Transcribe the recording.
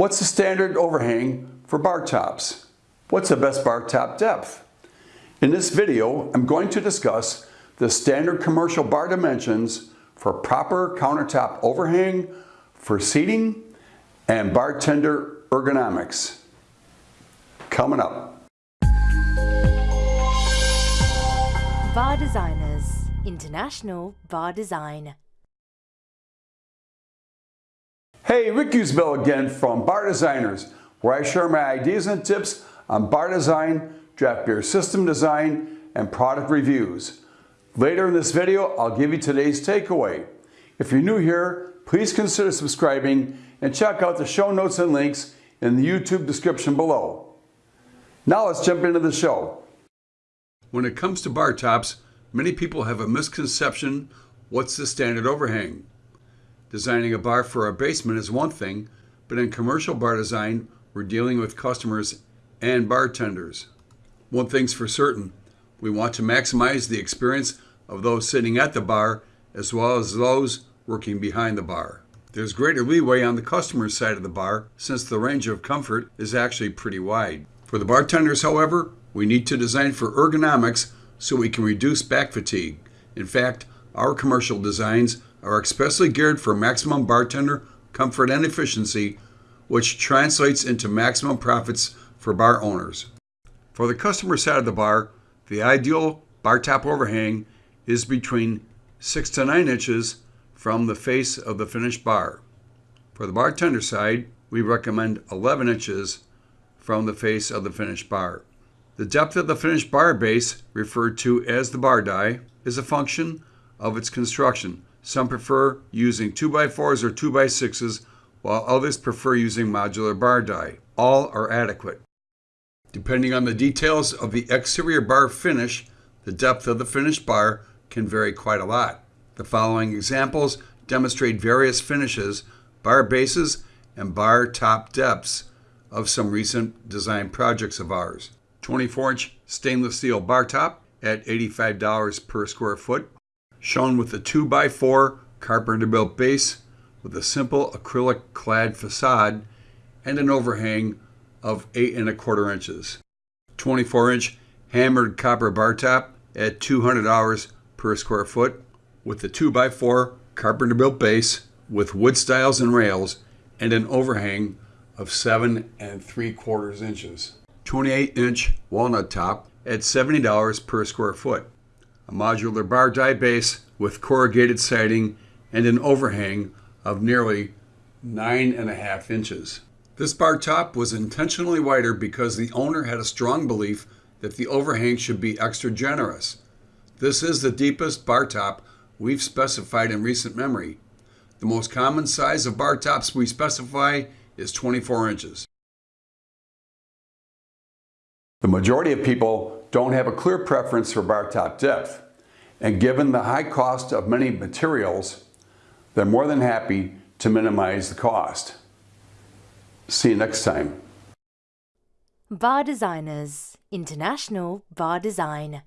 What's the standard overhang for bar tops? What's the best bar top depth? In this video, I'm going to discuss the standard commercial bar dimensions for proper countertop overhang for seating and bartender ergonomics. Coming up. Bar Designers International Bar Design. Hey, Rick Usbell again from Bar Designers, where I share my ideas and tips on bar design, draft beer system design, and product reviews. Later in this video, I'll give you today's takeaway. If you're new here, please consider subscribing and check out the show notes and links in the YouTube description below. Now let's jump into the show. When it comes to bar tops, many people have a misconception what's the standard overhang? Designing a bar for a basement is one thing, but in commercial bar design, we're dealing with customers and bartenders. One thing's for certain, we want to maximize the experience of those sitting at the bar as well as those working behind the bar. There's greater leeway on the customer's side of the bar since the range of comfort is actually pretty wide. For the bartenders, however, we need to design for ergonomics so we can reduce back fatigue. In fact, our commercial designs are expressly geared for maximum bartender comfort and efficiency, which translates into maximum profits for bar owners. For the customer side of the bar, the ideal bar top overhang is between 6 to 9 inches from the face of the finished bar. For the bartender side, we recommend 11 inches from the face of the finished bar. The depth of the finished bar base, referred to as the bar die, is a function of its construction. Some prefer using 2x4s or 2x6s, while others prefer using modular bar die. All are adequate. Depending on the details of the exterior bar finish, the depth of the finished bar can vary quite a lot. The following examples demonstrate various finishes, bar bases, and bar top depths of some recent design projects of ours. 24 inch stainless steel bar top at $85 per square foot, shown with a 2x4 carpenter built base with a simple acrylic clad facade and an overhang of 8 and a quarter inches. 24 inch hammered copper bar top at $200 per square foot with a 2x4 carpenter built base with wood stiles and rails and an overhang of 7 and 3 quarters inches. 28 inch walnut top at $70 per square foot a modular bar die base with corrugated siding and an overhang of nearly nine and a half inches. This bar top was intentionally wider because the owner had a strong belief that the overhang should be extra generous. This is the deepest bar top we've specified in recent memory. The most common size of bar tops we specify is 24 inches. The majority of people don't have a clear preference for bar top depth. And given the high cost of many materials, they're more than happy to minimize the cost. See you next time. Bar Designers International Bar Design